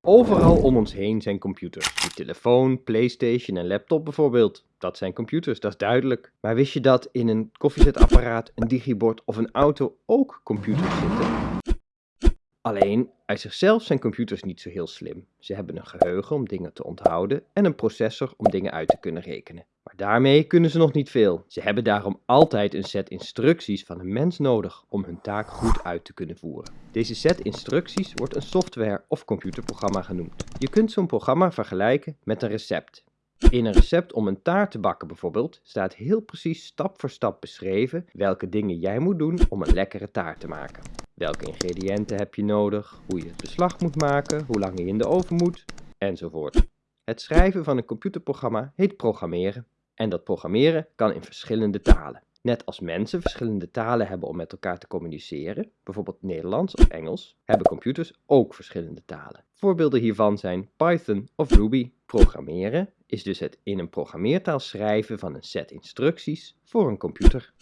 Overal om ons heen zijn computers. Je telefoon, playstation en laptop bijvoorbeeld. Dat zijn computers, dat is duidelijk. Maar wist je dat in een koffiezetapparaat, een digibord of een auto ook computers zitten? Alleen, uit zichzelf zijn computers niet zo heel slim. Ze hebben een geheugen om dingen te onthouden en een processor om dingen uit te kunnen rekenen. Maar daarmee kunnen ze nog niet veel. Ze hebben daarom altijd een set instructies van een mens nodig om hun taak goed uit te kunnen voeren. Deze set instructies wordt een software of computerprogramma genoemd. Je kunt zo'n programma vergelijken met een recept. In een recept om een taart te bakken bijvoorbeeld staat heel precies stap voor stap beschreven welke dingen jij moet doen om een lekkere taart te maken. Welke ingrediënten heb je nodig, hoe je het beslag moet maken, hoe lang je in de oven moet, enzovoort. Het schrijven van een computerprogramma heet programmeren. En dat programmeren kan in verschillende talen. Net als mensen verschillende talen hebben om met elkaar te communiceren, bijvoorbeeld Nederlands of Engels, hebben computers ook verschillende talen. Voorbeelden hiervan zijn Python of Ruby. Programmeren is dus het in een programmeertaal schrijven van een set instructies voor een computer.